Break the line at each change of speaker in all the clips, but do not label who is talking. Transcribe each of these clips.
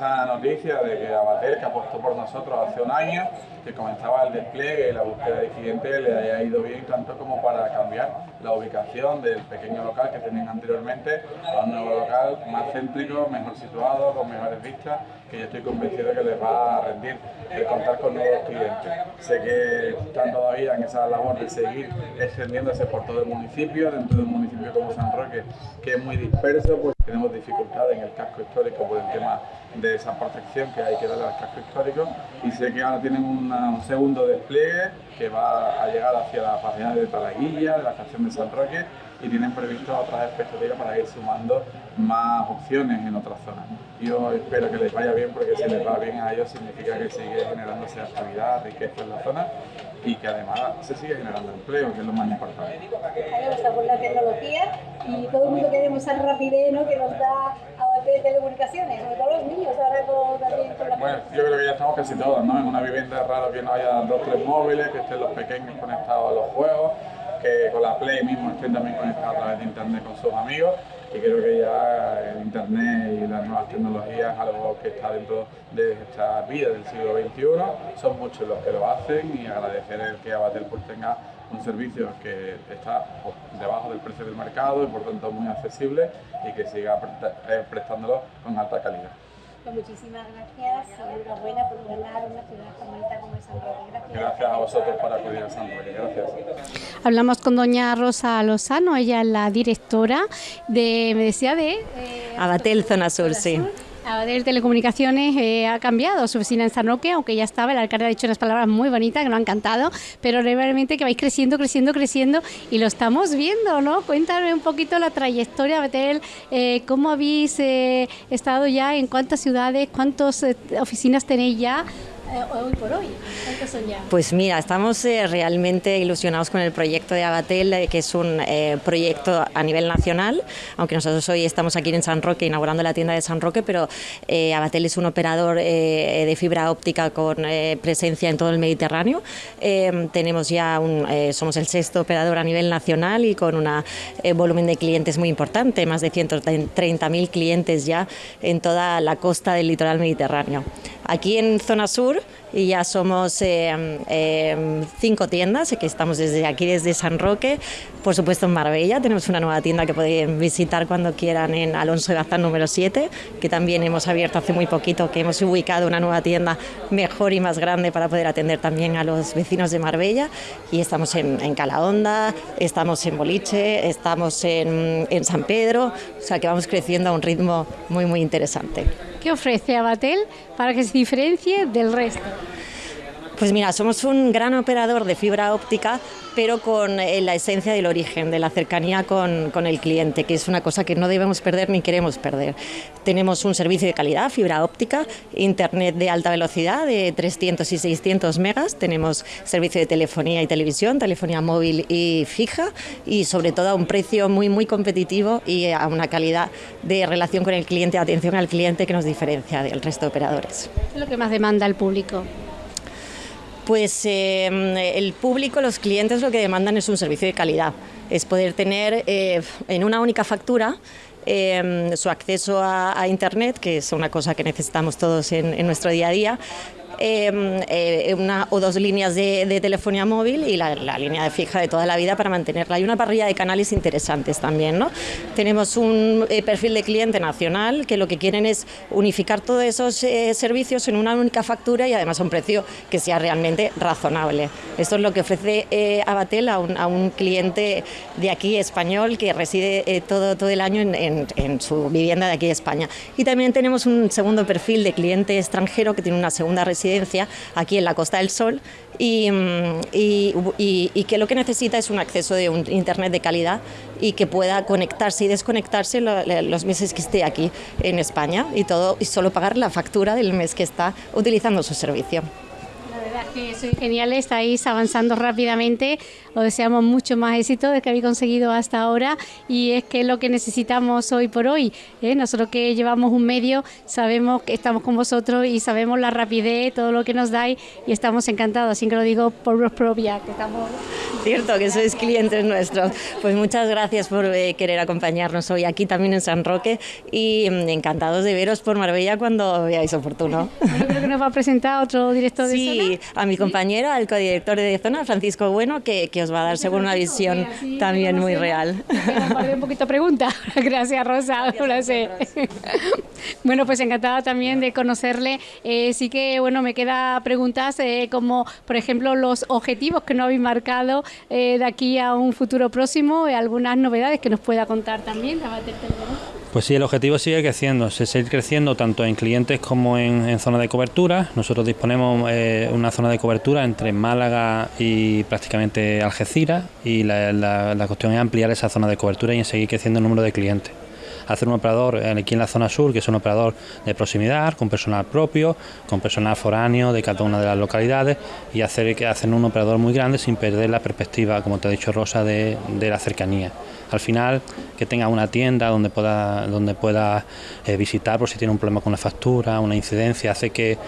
buena noticia de que Abatel, que apostó por nosotros hace un año, que comenzaba el despliegue y la búsqueda de clientes, le haya ido bien tanto como para cambiar la ubicación del pequeño local que tenían anteriormente a un nuevo local más céntrico, mejor situado, con mejores vistas, que yo estoy convencido que les va a rendir el contar con nuevos clientes. Sé que están todavía en esa labor de seguir extendiéndose por todo el municipio, dentro de un municipio como San Roque, que es muy disperso, pues tenemos dificultades en el casco histórico por el tema de esa protección que hay que darle al casco histórico. Y sé que ahora tienen un segundo despliegue que va a llegar hacia la página de Talaguilla, de la estación de San Roque y tienen previsto otras expectativas para ir sumando más opciones en otras zonas. Yo espero que les vaya bien porque si les va bien a ellos significa que sigue generándose actividad, riqueza en la zona y que además se sigue generando empleo, que es lo más importante.
Está por la tecnología y todo el mundo queremos esa rapidez ¿no? que nos da a de telecomunicaciones, sobre todo los niños, ahora con, también con la
Bueno, yo creo que ya estamos casi todos, ¿no? En una vivienda es raro que no haya dos tres móviles, que estén los pequeños conectados a los juegos, que con la Play mismo estén también conectados a través de internet con sus amigos y creo que ya el internet y las nuevas tecnologías algo que está dentro de esta vida del siglo XXI, son muchos los que lo hacen y agradecer el que Abatel pues tenga un servicio que está pues, debajo del precio del mercado y por tanto muy accesible y que siga eh, prestándolo con alta calidad.
Pues muchísimas gracias y enhorabuena por gobernar una ciudad tan bonita como es San Roque.
Gracias. gracias a vosotros por acudir a San Roque. Gracias.
Hablamos con doña Rosa Lozano, ella es la directora de, me decía, de...
Eh, Abatel Zona Sur, sí.
Abatel Telecomunicaciones eh, ha cambiado su oficina en San Roque, aunque ya estaba, el alcalde ha dicho unas palabras muy bonitas que nos han encantado, pero realmente que vais creciendo, creciendo, creciendo y lo estamos viendo, ¿no? Cuéntame un poquito la trayectoria, Abatel, eh, cómo habéis eh, estado ya, en cuántas ciudades, cuántas oficinas tenéis ya, hoy por hoy? ¿Cuántos son ya?
Pues mira, estamos eh, realmente ilusionados con el proyecto de Abatel, eh, que es un proyecto a nivel nacional, aunque nosotros hoy estamos aquí en San Roque inaugurando la tienda de San Roque, pero Abatel es un operador de fibra óptica con presencia en todo el Mediterráneo. tenemos ya un, somos el sexto operador a nivel nacional y con un volumen de clientes muy importante, más de 130.000 clientes ya en toda la costa del litoral mediterráneo. Aquí en zona sur y ya somos eh, eh, cinco tiendas, que estamos desde aquí, desde San Roque, por supuesto en Marbella, tenemos una nueva tienda que pueden visitar cuando quieran en Alonso de Bazán número 7, que también hemos abierto hace muy poquito, que hemos ubicado una nueva tienda mejor y más grande para poder atender también a los vecinos de Marbella, y estamos en, en Calahonda, estamos en Boliche, estamos en, en San Pedro, o sea que vamos creciendo a un ritmo muy, muy interesante.
¿Qué ofrece Abatel para que se diferencie del resto?
Pues mira, somos un gran operador de fibra óptica, pero con eh, la esencia del origen, de la cercanía con, el cliente, que es una cosa que no debemos perder ni queremos perder. Tenemos un servicio de calidad, fibra óptica, internet de alta velocidad de 300 y 600 megas, tenemos servicio de telefonía y televisión, telefonía móvil y fija, y sobre todo a un precio muy, muy competitivo y a una calidad de relación con el cliente, atención al cliente que nos diferencia del resto de operadores.
¿Qué es lo que más demanda el público?
Pues eh, el público, los clientes lo que demandan es un servicio de calidad, es poder tener eh, en una única factura eh, su acceso a, Internet, que es una cosa que necesitamos todos en, nuestro día a día, Em, eh, una o dos líneas de, telefonía móvil y la, línea de fija de toda la vida para mantenerla. Hay una parrilla de canales interesantes también. ¿no? Tenemos un eh, perfil de cliente nacional que lo que quieren es unificar todos esos eh, servicios en una única factura y además a un precio que sea realmente razonable. Esto es lo que ofrece Abatel a un, a un, cliente de aquí español que reside todo, todo el año en, en su vivienda de aquí de España. Y también tenemos un segundo perfil de cliente extranjero que tiene una segunda residencia aquí en la Costa del Sol mm, y, que lo que necesita es un acceso de un Internet de calidad y que pueda conectarse y desconectarse los meses que esté aquí en España y, todo, y solo pagar la factura del mes que está utilizando su servicio
que soy genial, estáis avanzando rápidamente. Os deseamos mucho más éxito de que habéis conseguido hasta ahora y es que es lo que necesitamos hoy por hoy. ¿eh? Nosotros que llevamos un medio sabemos que estamos con vosotros y sabemos la rapidez, todo lo que nos dais y estamos encantados, así que lo digo por vos propia, que estamos...
Cierto, que sois clientes nuestros. Pues muchas gracias por eh, querer acompañarnos hoy aquí también en San Roque y mm, encantados de veros por Marbella cuando veáis oportuno.
Yo creo que nos va a presentar otro director de
Sí, a mi compañero, al codirector de zona, Francisco Bueno, que, que os va a dar seguro una visión también muy real.
Un poquito pregunta. Gracias, Rosa. Bueno, pues encantada también de conocerle. Eh, sí que, bueno, me queda preguntas eh, como, por ejemplo, los objetivos que no habéis marcado eh, de aquí a un futuro próximo, y algunas novedades que nos pueda contar también.
Pues sí, el objetivo sigue creciendo, se sigue creciendo tanto en clientes como en, zona de cobertura. Nosotros disponemos eh, una zona de cobertura entre Málaga y prácticamente Algeciras y la cuestión es ampliar esa zona de cobertura y seguir creciendo el número de clientes hacer un operador aquí en la zona sur, que es un operador de proximidad, con personal propio, con personal foráneo de cada una de las localidades y hacer que un operador muy grande sin perder la perspectiva, como te ha dicho Rosa, de, la cercanía. Al final, que tenga una tienda donde pueda, donde pueda eh, visitar por si tiene un problema con la factura, una incidencia, hace que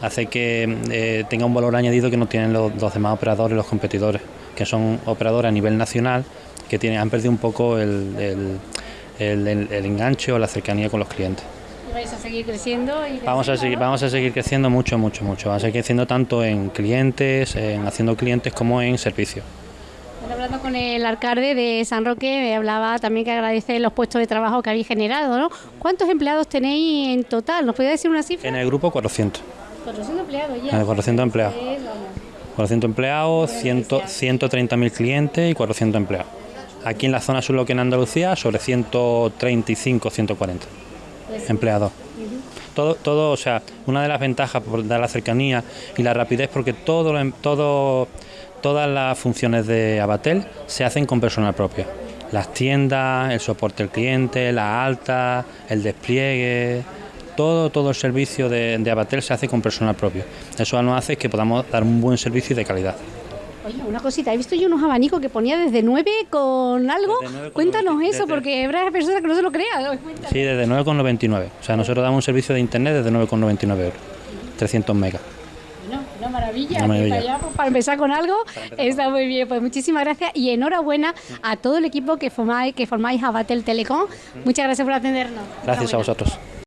hace que eh, tenga un valor añadido que no tienen los, demás operadores, los competidores, que son operadores a nivel nacional que tienen, han perdido un poco el, enganche o la cercanía con los clientes.
¿Vais a seguir creciendo?
vamos, a seguir, vamos a seguir creciendo mucho, mucho, mucho. Vamos a seguir creciendo tanto en clientes, en haciendo clientes como en servicios.
hablando con el alcalde de San Roque, me hablaba también que agradece los puestos de trabajo que habéis generado. ¿no? ¿Cuántos empleados tenéis en total? ¿Nos puede decir una cifra?
En el grupo 400.
400 empleados ya.
400 empleados. 400 empleados, 130.000 clientes y 400 empleados. Aquí en la zona sur, lo que en Andalucía, sobre 135, 140 empleados. Todo, todo, o sea, una de las ventajas por dar la cercanía y la rapidez, porque todo, todo, todas las funciones de Abatel se hacen con personal propio. Las tiendas, el soporte al cliente, la alta, el despliegue, todo, todo el servicio de, de Abatel se hace con personal propio. Eso nos hace que podamos dar un buen servicio y de calidad.
Oye, una cosita, he visto yo unos abanicos que ponía desde 9 con algo. Cuéntanos eso, porque habrá personas que no se lo crean.
Sí, desde 9,99. O sea, nosotros damos un servicio de internet desde 9,99 euros. 300 megas.
Bueno, una maravilla. Para, pues, para, empezar con algo, está muy bien. Pues muchísimas gracias y enhorabuena a todo el equipo que formáis, que formáis a Batel Telecom. Muchas gracias por atendernos.
Gracias a vosotros.